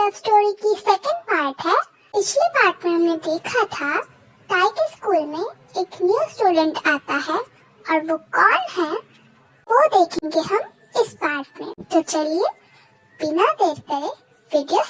Love story की second part है। पिछले पार्ट में हमने देखा था के स्कूल में एक न्यू स्टूडेंट आता है और वो कौन है, वो देखेंगे हम इस पार्ट में। तो चलिए, बिना देर करे वीडियो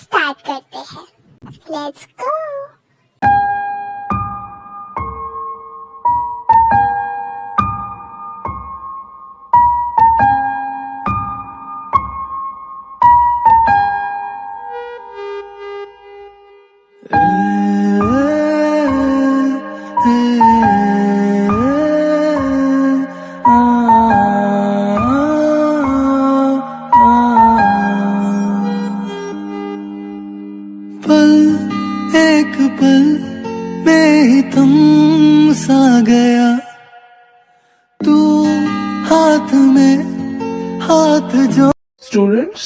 हाथ में हाथ जो स्टूडेंट्स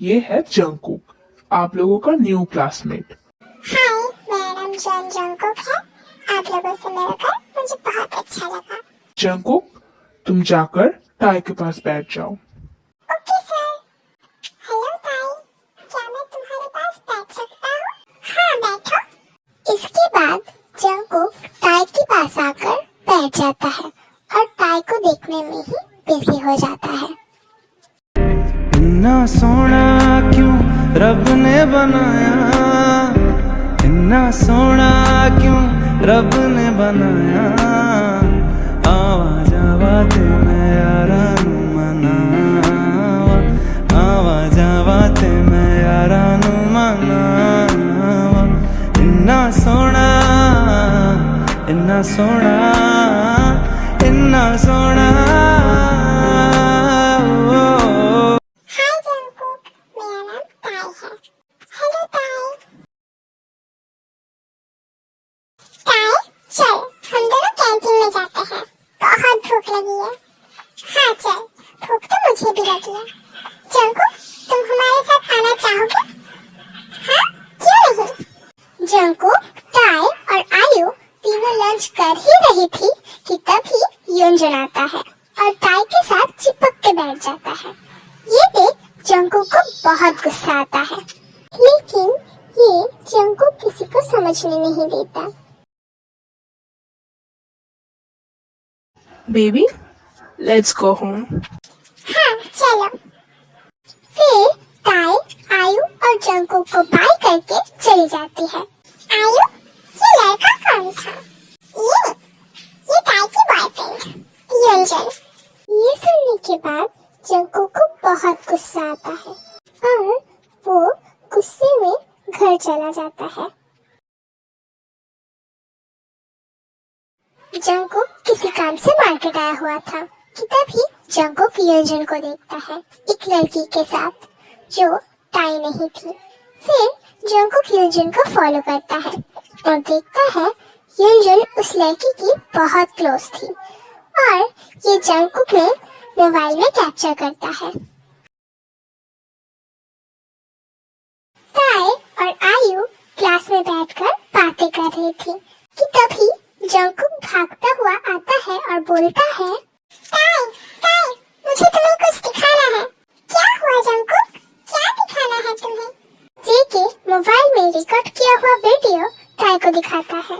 ये है जंकुक आप लोगों का न्यू क्लासमेट हाय मेरा नाम जॉन जंकुक है। आप लोगों से मिलकर मुझे बहुत अच्छा लगा। जंकुक तुम जाकर टाई के पास बैठ जाओ। ओके सर हेलो ताई। क्या मैं तुम्हारे पास बैठ सकता हूँ? हाँ बैठो। इसके बाद जंकुक टाई के पास आकर बैठ जाता है और टाई को देखने में ही बिज़ी हो जाता है। इन्ना सोना क्यों रब ने बनाया? इन्ना सोना क्यों रब ने बनाया? यारा नू मनावा। इन्ना सोना इन्ना सोना लगी है। हाँ चल, भूख तो मुझे भी लगी है जंकुक तुम हमारे साथ आना चाहोगे? हाँ क्यों नहीं? जंकुक ताई और आयु तीनों लंच कर ही रही थी कि तभी योंजन आता है और ताई के साथ चिपक के बैठ जाता है। ये देख जंकू को बहुत गुस्सा आता है। लेकिन ये जंकू किसी को समझने नहीं देता। बेबी लेट्स गो होम हाँ चलो। फिर ताई आयु और जंकू को बाय करके चली जाती है। आयु, ये लड़का कौन था? ये ये ताई की बॉयफ्रेंड योंजन, ये सुनने के बाद जंकू को बहुत गुस्सा आता है और वो गुस्से में घर चला जाता है। जंकुक किसी काम से मार्केट आया हुआ था, कि तभी जंकुक योंजन को देखता है एक लड़की के साथ, जो टाई नहीं थी। फिर जंकुक योंजन को फॉलो करता है और देखता है योंजन उस लड़की की बहुत क्लोज थी और ये जंकुक में मोबाइल में कैप्चर करता है। ताई और आयु क्लास में बैठकर बातें कर रही थी, कि तभी जंकुक भागता हुआ आता है और बोलता है, ताई ताई, मुझे तुम्हें कुछ दिखाना है। क्या हुआ जंकुक क्या दिखाना है तुम्हें? जेके मोबाइल में रिकॉर्ड किया हुआ वीडियो ताई को दिखाता है।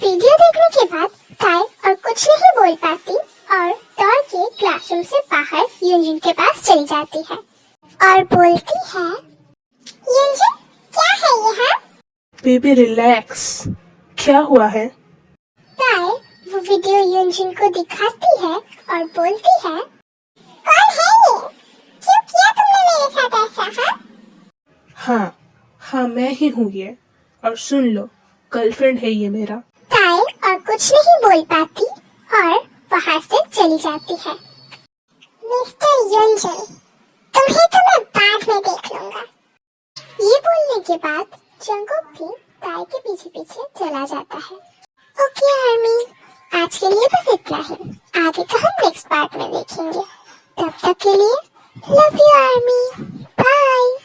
वीडियो देखने के बाद ताई और कुछ नहीं बोल पाती और दौड़ के क्लासरूम से बाहर युंजन के पास चली जाती है और बोलती है युंजन क्या है ये हाँ बेबी रिलैक्स क्या हुआ है? युंजन को दिखाती है और बोलती है कौन है ये? क्यों किया तुमने मेरे साथ ऐसा हाँ? हाँ हाँ मैं ही हूँ ये। और सुन लो गर्लफ्रेंड है ये मेरा। ताई और कुछ नहीं बोल पाती और वहाँ से चली जाती है। मिस्टर युंजन तुम्हें तो मैं बाद में देख लूँगा। ये बोलने के बाद जंकुक भी ताई के पीछे पीछे चला जाता है। आज के लिए बस इतना ही। आगे का हम नेक्स्ट पार्ट में देखेंगे। तब तक के लिए लव यू आर्मी बाय